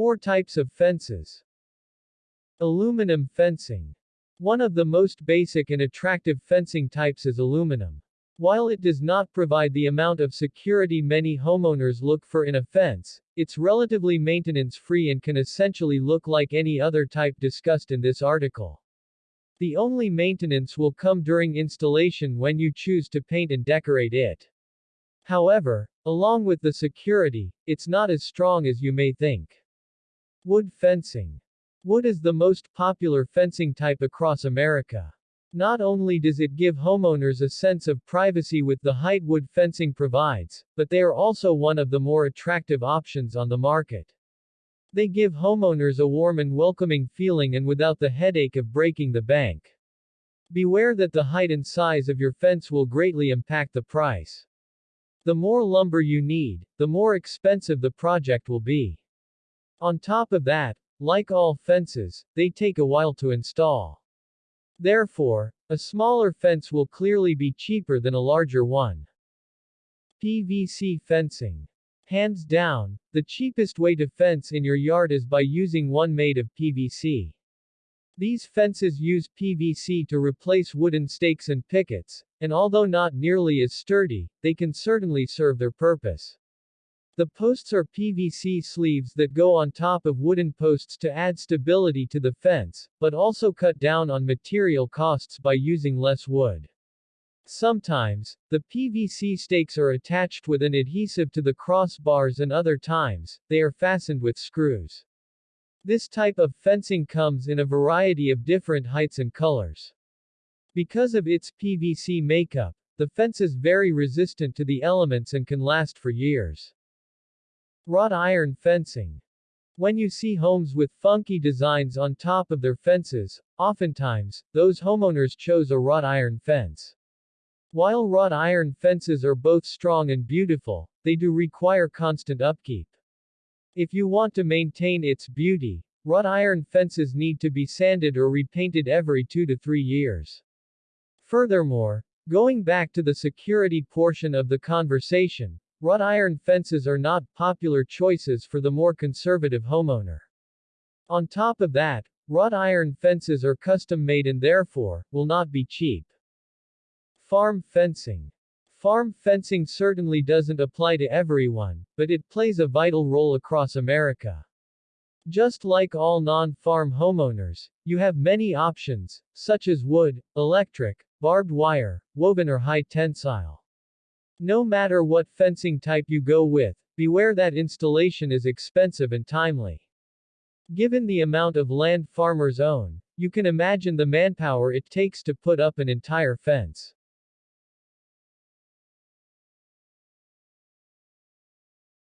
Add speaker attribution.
Speaker 1: Four types of fences. Aluminum fencing. One of the most basic and attractive fencing types is aluminum. While it does not provide the amount of security many homeowners look for in a fence, it's relatively maintenance-free and can essentially look like any other type discussed in this article. The only maintenance will come during installation when you choose to paint and decorate it. However, along with the security, it's not as strong as you may think. Wood fencing. Wood is the most popular fencing type across America. Not only does it give homeowners a sense of privacy with the height wood fencing provides, but they are also one of the more attractive options on the market. They give homeowners a warm and welcoming feeling and without the headache of breaking the bank. Beware that the height and size of your fence will greatly impact the price. The more lumber you need, the more expensive the project will be. On top of that, like all fences, they take a while to install. Therefore, a smaller fence will clearly be cheaper than a larger one. PVC fencing. Hands down, the cheapest way to fence in your yard is by using one made of PVC. These fences use PVC to replace wooden stakes and pickets, and although not nearly as sturdy, they can certainly serve their purpose. The posts are PVC sleeves that go on top of wooden posts to add stability to the fence, but also cut down on material costs by using less wood. Sometimes, the PVC stakes are attached with an adhesive to the crossbars and other times, they are fastened with screws. This type of fencing comes in a variety of different heights and colors. Because of its PVC makeup, the fence is very resistant to the elements and can last for years. Wrought iron fencing. When you see homes with funky designs on top of their fences, oftentimes, those homeowners chose a wrought iron fence. While wrought iron fences are both strong and beautiful, they do require constant upkeep. If you want to maintain its beauty, wrought iron fences need to be sanded or repainted every two to three years. Furthermore, going back to the security portion of the conversation, Wrought iron fences are not popular choices for the more conservative homeowner. On top of that, wrought iron fences are custom made and therefore, will not be cheap. Farm fencing. Farm fencing certainly doesn't apply to everyone, but it plays a vital role across America. Just like all non-farm homeowners, you have many options, such as wood, electric, barbed wire, woven or high tensile. No matter what fencing type you go with, beware that installation is expensive and timely. Given the amount of land farmers own, you can imagine the manpower it takes to put up an entire fence.